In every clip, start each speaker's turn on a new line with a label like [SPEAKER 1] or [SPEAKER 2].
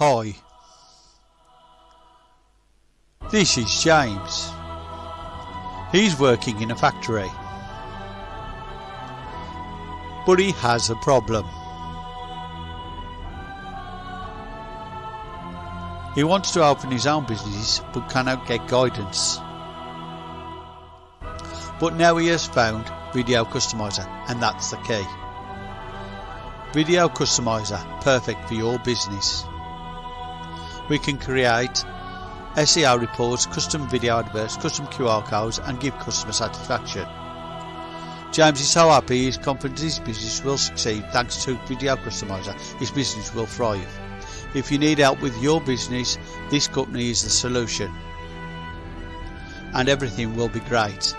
[SPEAKER 1] Hi. This is James. He's working in a factory. But he has a problem. He wants to open his own business but cannot get guidance. But now he has found Video Customizer and that's the key. Video Customizer, perfect for your business. We can create SEO reports, custom video adverts, custom QR codes and give customer satisfaction. James is so happy he's confident his business will succeed thanks to Video Customizer. His business will thrive. If you need help with your business, this company is the solution. And everything will be great.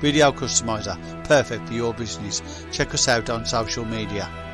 [SPEAKER 1] Video Customizer, perfect for your business. Check us out on social media.